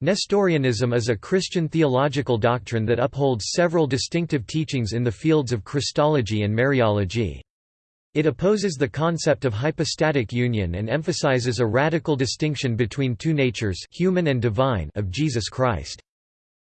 Nestorianism is a Christian theological doctrine that upholds several distinctive teachings in the fields of Christology and Mariology. It opposes the concept of hypostatic union and emphasizes a radical distinction between two natures human and divine of Jesus Christ.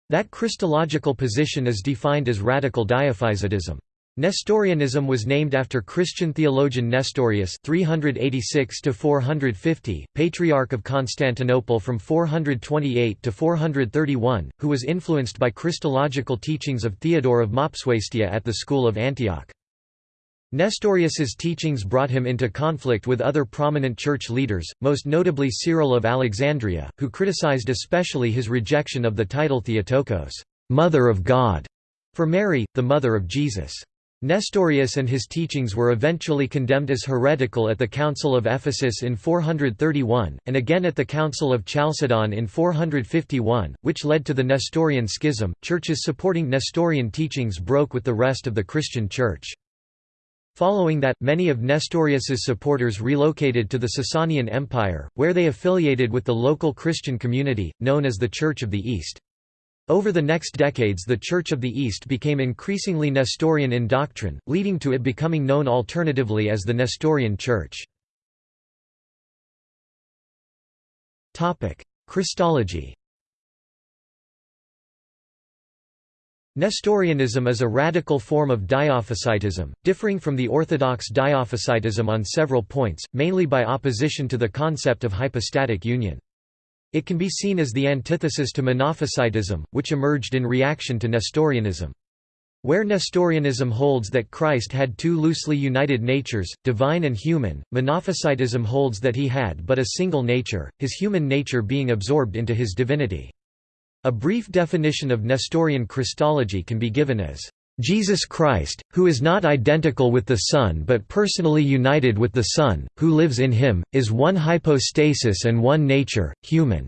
That Christological position is defined as radical dyophysitism. Nestorianism was named after Christian theologian Nestorius 386 450, Patriarch of Constantinople from 428 to 431, who was influenced by Christological teachings of Theodore of Mopsuestia at the school of Antioch. Nestorius's teachings brought him into conflict with other prominent church leaders, most notably Cyril of Alexandria, who criticized especially his rejection of the title Theotokos, Mother of God, for Mary, the mother of Jesus. Nestorius and his teachings were eventually condemned as heretical at the Council of Ephesus in 431, and again at the Council of Chalcedon in 451, which led to the Nestorian Schism. Churches supporting Nestorian teachings broke with the rest of the Christian Church. Following that, many of Nestorius's supporters relocated to the Sasanian Empire, where they affiliated with the local Christian community, known as the Church of the East. Over the next decades the Church of the East became increasingly Nestorian in doctrine, leading to it becoming known alternatively as the Nestorian Church. Christology Nestorianism is a radical form of Diophysitism, differing from the orthodox Diophysitism on several points, mainly by opposition to the concept of hypostatic union. It can be seen as the antithesis to Monophysitism, which emerged in reaction to Nestorianism. Where Nestorianism holds that Christ had two loosely united natures, divine and human, Monophysitism holds that he had but a single nature, his human nature being absorbed into his divinity. A brief definition of Nestorian Christology can be given as Jesus Christ, who is not identical with the Son but personally united with the Son, who lives in him, is one hypostasis and one nature, human."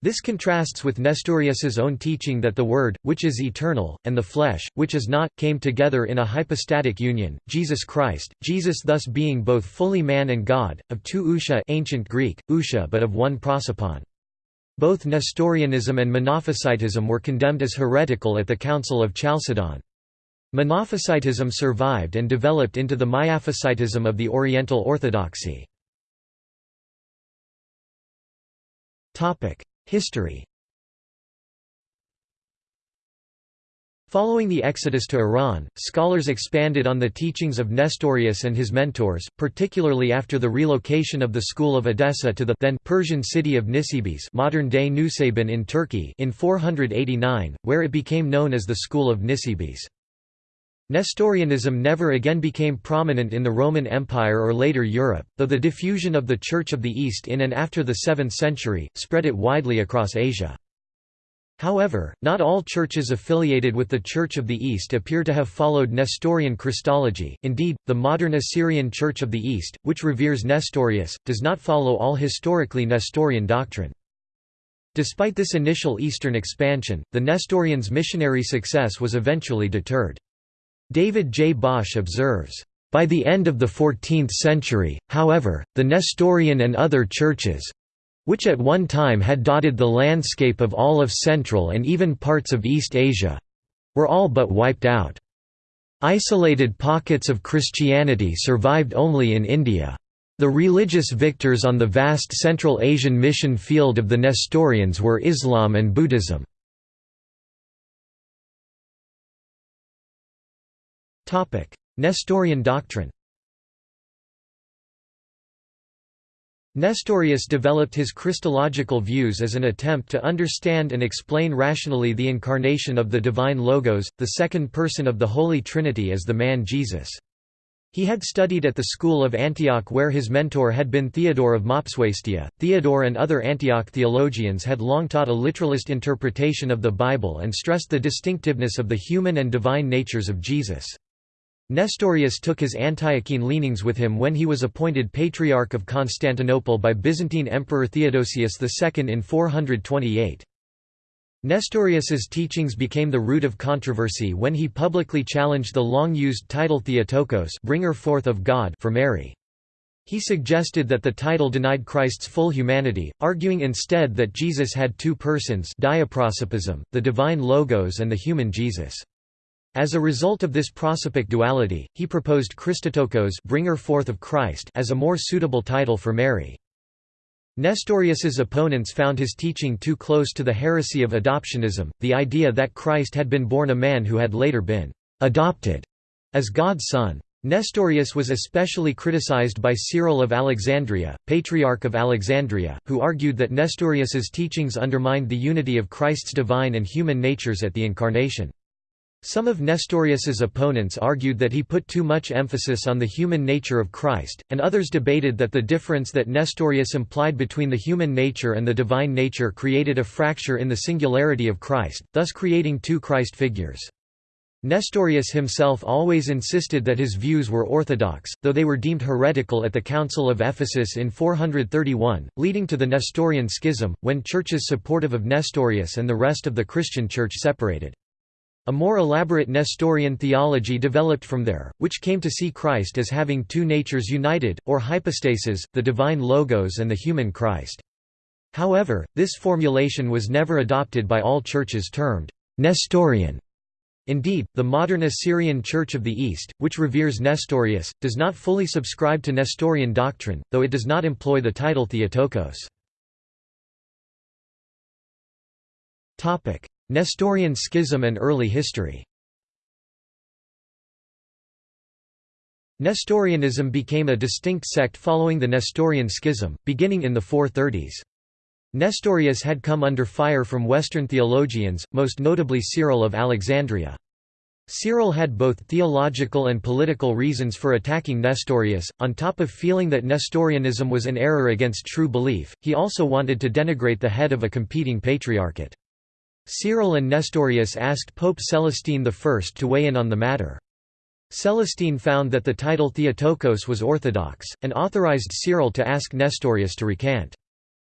This contrasts with Nestorius's own teaching that the Word, which is eternal, and the flesh, which is not, came together in a hypostatic union, Jesus Christ, Jesus thus being both fully man and God, of two ousia ancient Greek, ousia but of one prosopon. Both Nestorianism and Monophysitism were condemned as heretical at the Council of Chalcedon. Monophysitism survived and developed into the Miaphysitism of the Oriental Orthodoxy. History Following the exodus to Iran, scholars expanded on the teachings of Nestorius and his mentors, particularly after the relocation of the school of Edessa to the then Persian city of Nisibis modern-day Nusaybin in Turkey in 489, where it became known as the School of Nisibis. Nestorianism never again became prominent in the Roman Empire or later Europe, though the diffusion of the Church of the East in and after the 7th century, spread it widely across Asia. However, not all churches affiliated with the Church of the East appear to have followed Nestorian Christology, indeed, the modern Assyrian Church of the East, which reveres Nestorius, does not follow all historically Nestorian doctrine. Despite this initial Eastern expansion, the Nestorians' missionary success was eventually deterred. David J. Bosch observes, by the end of the 14th century, however, the Nestorian and other churches, which at one time had dotted the landscape of all of Central and even parts of East Asia were all but wiped out. Isolated pockets of Christianity survived only in India. The religious victors on the vast Central Asian mission field of the Nestorians were Islam and Buddhism. Nestorian doctrine Nestorius developed his Christological views as an attempt to understand and explain rationally the incarnation of the divine Logos, the second person of the Holy Trinity as the man Jesus. He had studied at the school of Antioch where his mentor had been Theodore of Mopsuestia. Theodore and other Antioch theologians had long taught a literalist interpretation of the Bible and stressed the distinctiveness of the human and divine natures of Jesus. Nestorius took his Antiochene leanings with him when he was appointed Patriarch of Constantinople by Byzantine Emperor Theodosius II in 428. Nestorius's teachings became the root of controversy when he publicly challenged the long-used title Theotokos bringer forth of God for Mary. He suggested that the title denied Christ's full humanity, arguing instead that Jesus had two persons the divine Logos and the human Jesus. As a result of this prosopic duality, he proposed Christotokos bringer forth of Christ as a more suitable title for Mary. Nestorius's opponents found his teaching too close to the heresy of adoptionism, the idea that Christ had been born a man who had later been «adopted» as God's son. Nestorius was especially criticized by Cyril of Alexandria, Patriarch of Alexandria, who argued that Nestorius's teachings undermined the unity of Christ's divine and human natures at the Incarnation. Some of Nestorius's opponents argued that he put too much emphasis on the human nature of Christ, and others debated that the difference that Nestorius implied between the human nature and the divine nature created a fracture in the singularity of Christ, thus creating two Christ figures. Nestorius himself always insisted that his views were orthodox, though they were deemed heretical at the Council of Ephesus in 431, leading to the Nestorian Schism, when churches supportive of Nestorius and the rest of the Christian Church separated. A more elaborate Nestorian theology developed from there, which came to see Christ as having two natures united, or hypostases, the divine Logos and the human Christ. However, this formulation was never adopted by all churches termed Nestorian. Indeed, the modern Assyrian Church of the East, which reveres Nestorius, does not fully subscribe to Nestorian doctrine, though it does not employ the title Theotokos. Nestorian schism and early history Nestorianism became a distinct sect following the Nestorian schism, beginning in the 430s. Nestorius had come under fire from Western theologians, most notably Cyril of Alexandria. Cyril had both theological and political reasons for attacking Nestorius. On top of feeling that Nestorianism was an error against true belief, he also wanted to denigrate the head of a competing patriarchate. Cyril and Nestorius asked Pope Celestine I to weigh in on the matter. Celestine found that the title Theotokos was orthodox, and authorized Cyril to ask Nestorius to recant.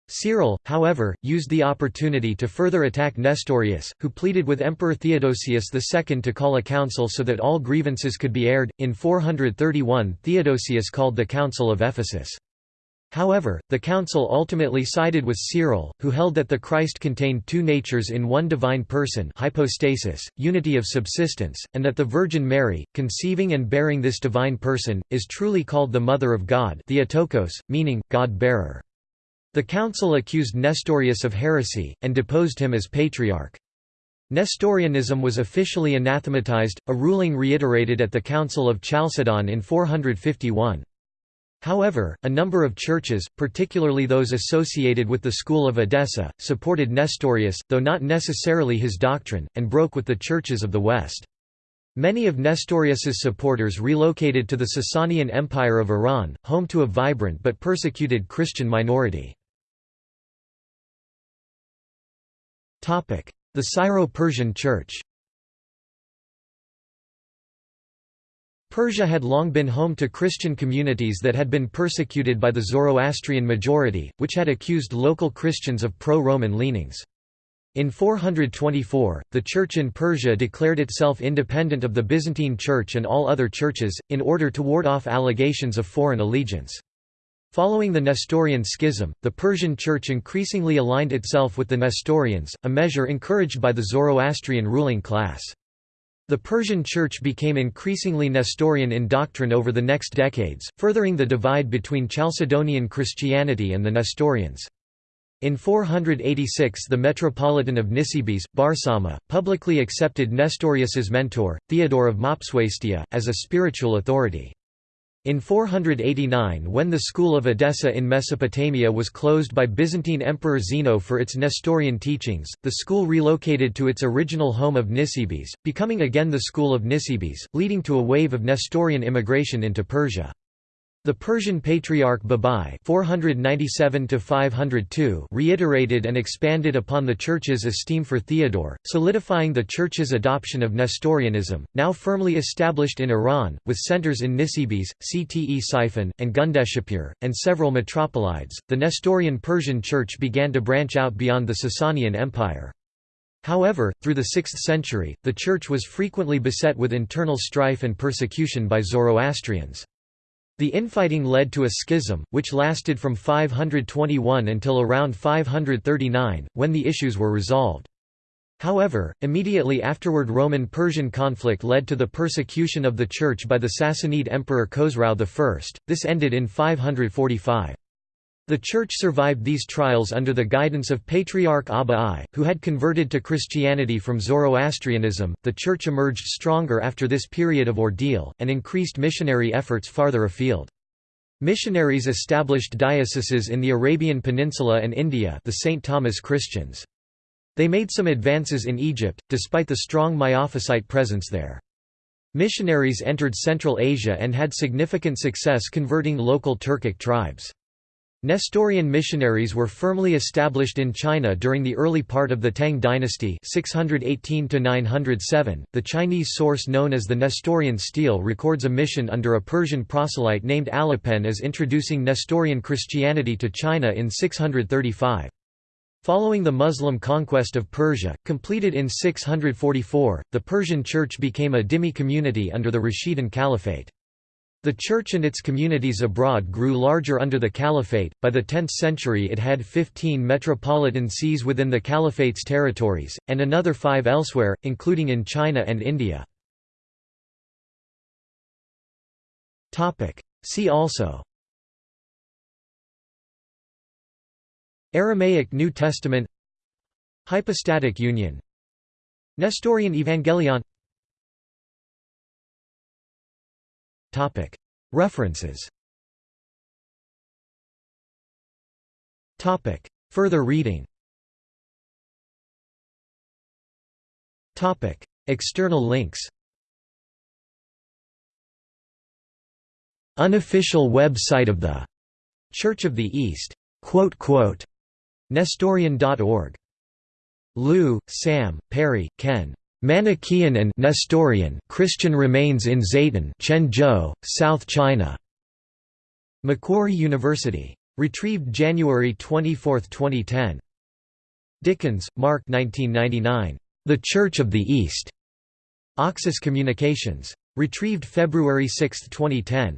Cyril, however, used the opportunity to further attack Nestorius, who pleaded with Emperor Theodosius II to call a council so that all grievances could be aired. In 431, Theodosius called the Council of Ephesus. However, the council ultimately sided with Cyril, who held that the Christ contained two natures in one divine person hypostasis, unity of subsistence, and that the Virgin Mary, conceiving and bearing this divine person, is truly called the Mother of God Theotokos, meaning, God-bearer. The council accused Nestorius of heresy, and deposed him as patriarch. Nestorianism was officially anathematized, a ruling reiterated at the Council of Chalcedon in 451. However, a number of churches, particularly those associated with the school of Edessa, supported Nestorius, though not necessarily his doctrine, and broke with the churches of the West. Many of Nestorius's supporters relocated to the Sasanian Empire of Iran, home to a vibrant but persecuted Christian minority. The Syro-Persian Church Persia had long been home to Christian communities that had been persecuted by the Zoroastrian majority, which had accused local Christians of pro-Roman leanings. In 424, the Church in Persia declared itself independent of the Byzantine Church and all other churches, in order to ward off allegations of foreign allegiance. Following the Nestorian schism, the Persian Church increasingly aligned itself with the Nestorians, a measure encouraged by the Zoroastrian ruling class. The Persian Church became increasingly Nestorian in doctrine over the next decades, furthering the divide between Chalcedonian Christianity and the Nestorians. In 486 the Metropolitan of Nisibis, Barsauma, publicly accepted Nestorius's mentor, Theodore of Mopsuestia, as a spiritual authority. In 489 when the school of Edessa in Mesopotamia was closed by Byzantine Emperor Zeno for its Nestorian teachings, the school relocated to its original home of Nisibis, becoming again the school of Nisibis, leading to a wave of Nestorian immigration into Persia. The Persian Patriarch Babai 497 reiterated and expanded upon the Church's esteem for Theodore, solidifying the Church's adoption of Nestorianism, now firmly established in Iran, with centers in Nisibis, Ctesiphon, and Gundeshapur, and several metropolides. The Nestorian Persian Church began to branch out beyond the Sasanian Empire. However, through the 6th century, the Church was frequently beset with internal strife and persecution by Zoroastrians. The infighting led to a schism, which lasted from 521 until around 539, when the issues were resolved. However, immediately afterward Roman-Persian conflict led to the persecution of the Church by the Sassanid Emperor Khosrau I, this ended in 545. The Church survived these trials under the guidance of Patriarch Abba I, who had converted to Christianity from Zoroastrianism. The Church emerged stronger after this period of ordeal, and increased missionary efforts farther afield. Missionaries established dioceses in the Arabian Peninsula and India the St. Thomas Christians. They made some advances in Egypt, despite the strong Miaphysite presence there. Missionaries entered Central Asia and had significant success converting local Turkic tribes. Nestorian missionaries were firmly established in China during the early part of the Tang dynasty 618 -907. .The Chinese source known as the Nestorian stele records a mission under a Persian proselyte named Alopen as introducing Nestorian Christianity to China in 635. Following the Muslim conquest of Persia, completed in 644, the Persian Church became a dhimmi community under the Rashidun Caliphate. The church and its communities abroad grew larger under the caliphate. By the 10th century, it had 15 metropolitan sees within the caliphate's territories, and another five elsewhere, including in China and India. See also. Aramaic New Testament. Hypostatic union. Nestorian Evangelion References. Further reading. External links. Unofficial website of the Church of the East. Nestorian.org. Liu, Sam, Perry, Ken. Manichaean and Nestorian Christian remains in Zayton, Quanzhou, South China. Macquarie University. Retrieved January 24, 2010. Dickens, Mark 1999. The Church of the East. Oxus Communications. Retrieved February 6, 2010.